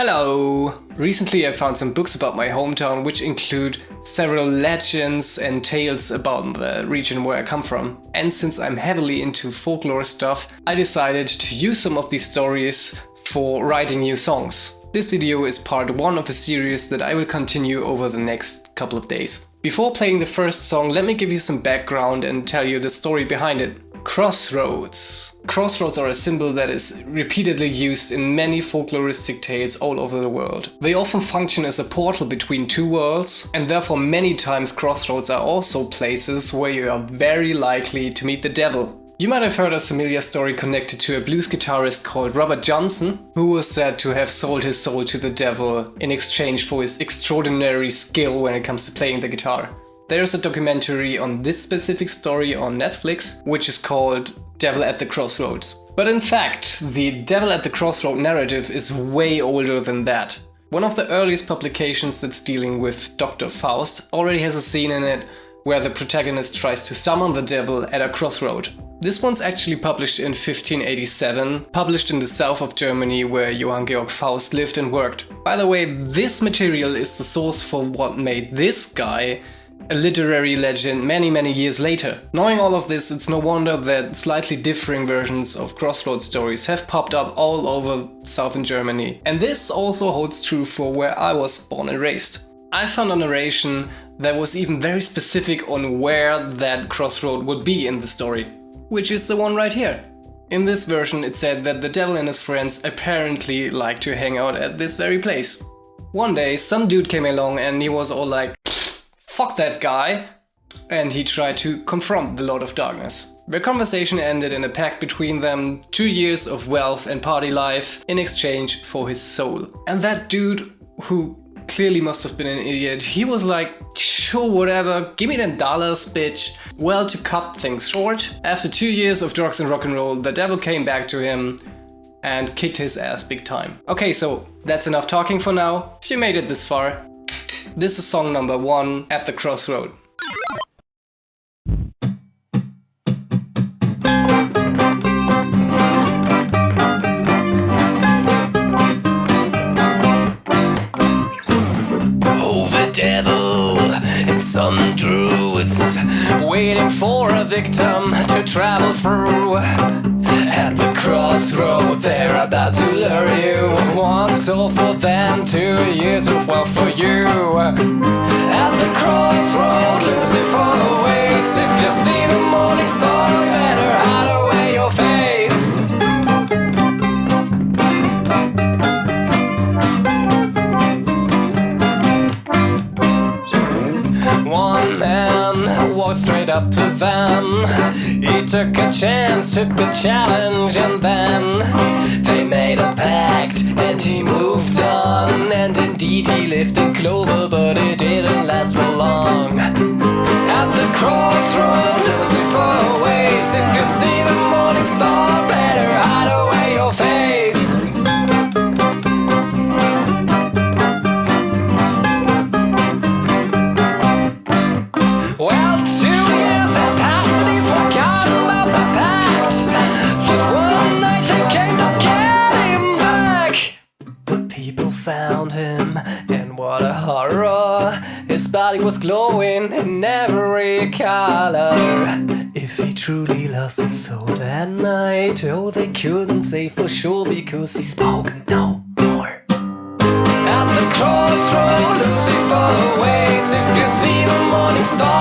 Hello! Recently I found some books about my hometown which include several legends and tales about the region where I come from. And since I'm heavily into folklore stuff, I decided to use some of these stories for writing new songs. This video is part one of a series that I will continue over the next couple of days. Before playing the first song, let me give you some background and tell you the story behind it. Crossroads. Crossroads are a symbol that is repeatedly used in many folkloristic tales all over the world. They often function as a portal between two worlds, and therefore many times crossroads are also places where you are very likely to meet the devil. You might have heard a familiar story connected to a blues guitarist called Robert Johnson, who was said to have sold his soul to the devil in exchange for his extraordinary skill when it comes to playing the guitar. There's a documentary on this specific story on Netflix, which is called Devil at the Crossroads. But in fact, the Devil at the Crossroad narrative is way older than that. One of the earliest publications that's dealing with Dr. Faust already has a scene in it where the protagonist tries to summon the devil at a crossroad. This one's actually published in 1587, published in the south of Germany where Johann Georg Faust lived and worked. By the way, this material is the source for what made this guy a literary legend many many years later. Knowing all of this, it's no wonder that slightly differing versions of Crossroads stories have popped up all over southern Germany. And this also holds true for where I was born and raised. I found a narration that was even very specific on where that crossroad would be in the story, which is the one right here. In this version it said that the devil and his friends apparently like to hang out at this very place. One day some dude came along and he was all like, fuck that guy, and he tried to confront the Lord of Darkness. Their conversation ended in a pact between them, two years of wealth and party life in exchange for his soul. And that dude, who clearly must have been an idiot, he was like, sure, whatever, give me them dollars, bitch. Well, to cut things short, after two years of drugs and rock and roll, the devil came back to him and kicked his ass big time. Okay, so that's enough talking for now. If you made it this far, this is song number one, At the Crossroad. Oh, some druids waiting for a victim to travel through. At the crossroad, they're about to lure you. One soul for them, two years of wealth for you. At the crossroad, Lucifer waits. If you see the morning star, better hide away your face. One man walked straight up to them. He took a chance, took the challenge, and then they made a pact and he moved on. And indeed, he lived in clover, but it didn't last for long. At the crossroad, Lucifer waits. If you see the morning star, better found him, and what a horror! His body was glowing in every color. If he truly lost his soul that night, oh, they couldn't say for sure because he spoke no more. At the crossroad, Lucifer waits. If you see the morning star,